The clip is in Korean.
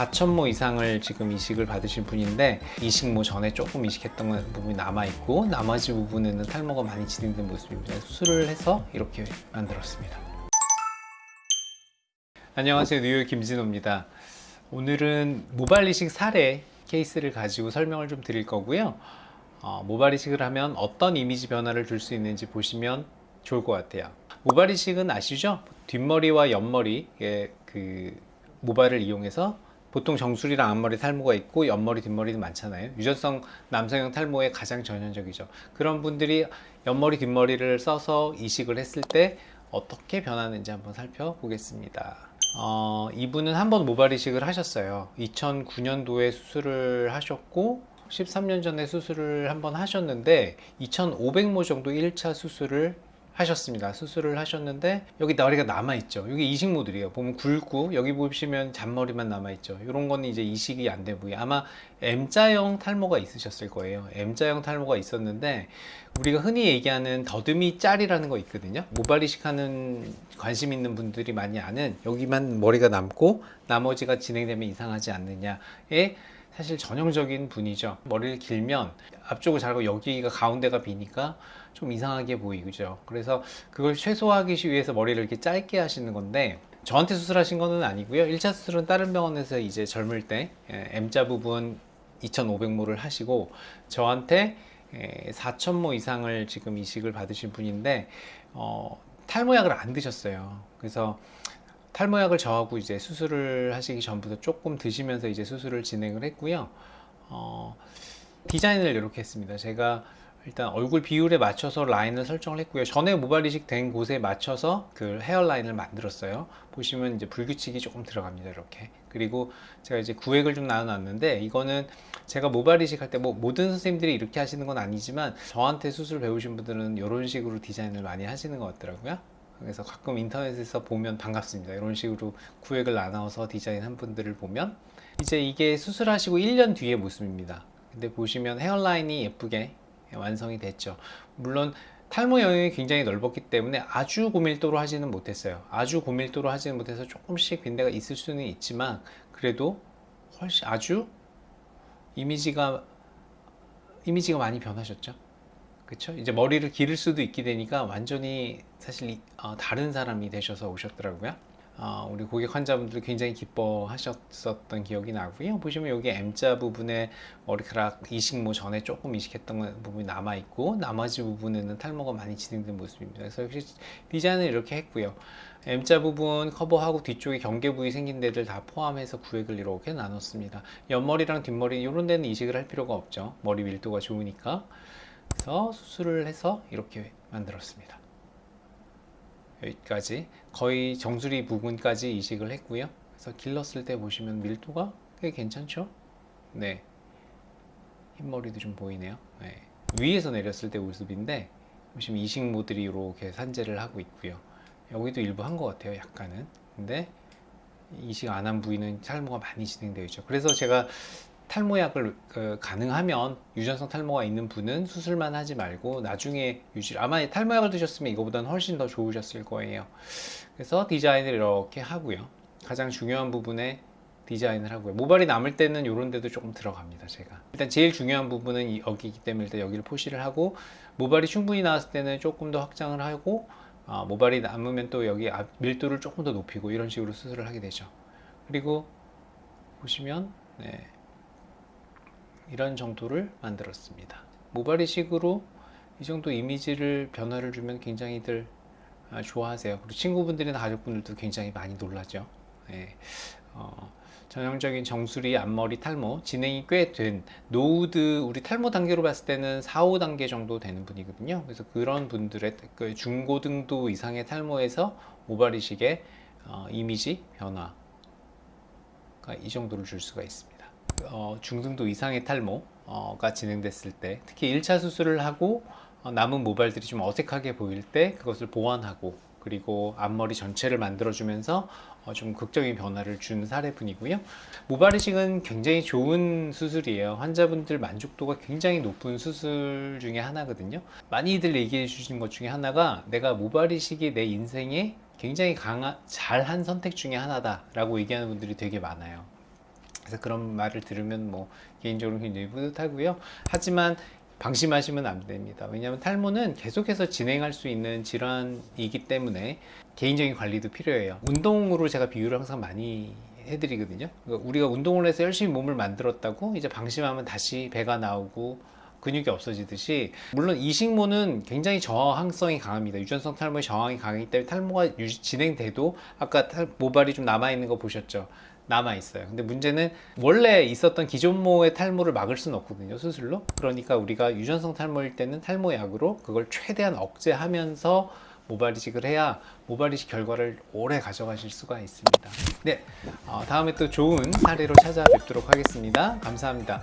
4천모 이상을 지금 이식을 받으신 분인데 이식 모 전에 조금 이식했던 부분이 남아있고 나머지 부분에는 탈모가 많이 진행된 모습입니다. 수술을 해서 이렇게 만들었습니다. 안녕하세요 뉴욕 김진호입니다. 오늘은 모발 이식 사례 케이스를 가지고 설명을 좀 드릴 거고요. 어, 모발 이식을 하면 어떤 이미지 변화를 줄 수 있는지 보시면 좋을 것 같아요. 모발 이식은 아시죠? 뒷머리와 옆머리의 그 모발을 이용해서 보통 정수리랑 앞머리 탈모가 있고 옆머리 뒷머리도 많잖아요. 유전성 남성형 탈모의 가장 전형적이죠. 그런 분들이 옆머리 뒷머리를 써서 이식을 했을 때 어떻게 변하는지 한번 살펴보겠습니다. 어, 이분은 한 번 모발 이식을 하셨어요. 2009년도에 수술을 하셨고 13년 전에 수술을 한번 하셨는데 2500모 정도 1차 수술을 하셨습니다. 수술을 하셨는데 여기 머리가 남아있죠. 여기 이식 모델이에요. 보면 굵고 여기 보시면 잔머리만 남아있죠. 이런 거는 이제 이식이 안 되고요. 아마 M자형 탈모가 있으셨을 거예요. M자형 탈모가 있었는데 우리가 흔히 얘기하는 더듬이 짤이라는 거 있거든요. 모발 이식하는 관심 있는 분들이 많이 아는 여기만 머리가 남고 나머지가 진행되면 이상하지 않느냐에 사실 전형적인 분이죠. 머리를 길면 앞쪽을 자르고 여기가 가운데가 비니까 좀 이상하게 보이죠. 그래서 그걸 최소화하기 위해서 머리를 이렇게 짧게 하시는 건데 저한테 수술하신 거는 아니고요. 1차 수술은 다른 병원에서 이제 젊을 때 예, M자 부분 2500모를 하시고 저한테 4천모 이상을 지금 이식을 받으신 분인데 어, 탈모약을 안 드셨어요. 그래서 탈모약을 저하고 이제 수술을 하시기 전부터 조금 드시면서 이제 수술을 진행을 했고요. 어, 디자인을 이렇게 했습니다. 제가 일단 얼굴 비율에 맞춰서 라인을 설정을 했고요. 전에 모발 이식 된 곳에 맞춰서 그 헤어라인을 만들었어요. 보시면 이제 불규칙이 조금 들어갑니다 이렇게. 그리고 제가 이제 구획을 좀 나눠놨는데 이거는 제가 모발 이식 할 때 뭐 모든 선생님들이 이렇게 하시는 건 아니지만 저한테 수술 배우신 분들은 이런 식으로 디자인을 많이 하시는 것 같더라고요 그래서 가끔 인터넷에서 보면 반갑습니다. 이런 식으로 구획을 나눠서 디자인한 분들을 보면 이제 이게 수술하시고 1년 뒤의 모습입니다. 근데 보시면 헤어라인이 예쁘게 완성이 됐죠. 물론 탈모 영역이 굉장히 넓었기 때문에 아주 고밀도로 하지는 못했어요. 아주 고밀도로 하지는 못해서 조금씩 빈대가 있을 수는 있지만 그래도 훨씬 아주 이미지가 이미지가 많이 변하셨죠 그쵸? 이제 머리를 기를 수도 있게 되니까 완전히 사실 어, 다른 사람이 되셔서 오셨더라고요. 어, 우리 고객 환자분들 굉장히 기뻐하셨었던 기억이 나고요. 보시면 여기 M자 부분에 머리카락 이식모 전에 조금 이식했던 부분이 남아있고 나머지 부분에는 탈모가 많이 진행된 모습입니다. 그래서 역시 디자인을 이렇게 했고요. M자 부분 커버하고 뒤쪽에 경계 부위 생긴 데들 다 포함해서 구획을 이렇게 나눴습니다. 옆머리랑 뒷머리 이런 데는 이식을 할 필요가 없죠. 머리 밀도가 좋으니까 그래서 수술을 해서 이렇게 만들었습니다. 여기까지 거의 정수리 부분까지 이식을 했고요. 그래서 길렀을 때 보시면 밀도가 꽤 괜찮죠? 네. 흰머리도 좀 보이네요. 네. 위에서 내렸을 때 모습인데 보시면 이식 모들이 이렇게 산재를 하고 있고요. 여기도 일부 한 것 같아요 약간은. 근데 이식 안 한 부위는 탈모가 많이 진행되어 있죠. 그래서 제가 탈모약을 그, 가능하면 유전성 탈모가 있는 분은 수술만 하지 말고 나중에 유지 아마 탈모약을 드셨으면 이거보다는 훨씬 더 좋으셨을 거예요. 그래서 디자인을 이렇게 하고요. 가장 중요한 부분에 디자인을 하고요. 모발이 남을 때는 이런 데도 조금 들어갑니다 제가. 일단 제일 중요한 부분은 여기이기 때문에 일단 여기를 포시를 하고 모발이 충분히 나왔을 때는 조금 더 확장을 하고 어, 모발이 남으면 또 여기 밀도를 조금 더 높이고 이런 식으로 수술을 하게 되죠. 그리고 보시면 네. 이런 정도를 만들었습니다. 모발이식으로 이 정도 이미지를 변화를 주면 굉장히들 아, 좋아하세요. 그리고 친구분들이나 가족분들도 굉장히 많이 놀라죠. 네. 어, 전형적인 정수리 앞머리 탈모 진행이 꽤 된 노우드 우리 탈모 단계로 봤을 때는 4, 5단계 정도 되는 분이거든요. 그래서 그런 분들의 그 중고등도 이상의 탈모에서 모발이식의 어, 이미지 변화가 이 정도를 줄 수가 있습니다 어, 중등도 이상의 탈모가 진행됐을 때 특히 1차 수술을 하고 어, 남은 모발들이 좀 어색하게 보일 때 그것을 보완하고 그리고 앞머리 전체를 만들어주면서 어, 좀 극적인 변화를 준 사례분이고요. 모발 이식은 굉장히 좋은 수술이에요. 환자분들 만족도가 굉장히 높은 수술 중에 하나거든요. 많이들 얘기해 주신 것 중에 하나가 내가 모발 이식이 내 인생에 굉장히 강한 잘한 선택 중에 하나다 라고 얘기하는 분들이 되게 많아요 그래서 그런 말을 들으면 뭐 개인적으로 굉장히 뿌듯하고요. 하지만 방심하시면 안 됩니다. 왜냐하면 탈모는 계속해서 진행할 수 있는 질환이기 때문에 개인적인 관리도 필요해요. 운동으로 제가 비유를 항상 많이 해드리거든요. 그러니까 우리가 운동을 해서 열심히 몸을 만들었다고 이제 방심하면 다시 배가 나오고 근육이 없어지듯이 물론 이식모는 굉장히 저항성이 강합니다. 유전성 탈모의 저항이 강하기 때문에 탈모가 진행돼도 아까 탈- 모발이 좀 남아 있는 거 보셨죠? 남아 있어요. 근데 문제는 원래 있었던 기존모의 탈모를 막을 수는 없거든요. 수술로. 그러니까 우리가 유전성 탈모일 때는 탈모 약으로 그걸 최대한 억제하면서 모발 이식을 해야 모발 이식 결과를 오래 가져가실 수가 있습니다. 네, 어, 다음에 또 좋은 사례로 찾아뵙도록 하겠습니다. 감사합니다.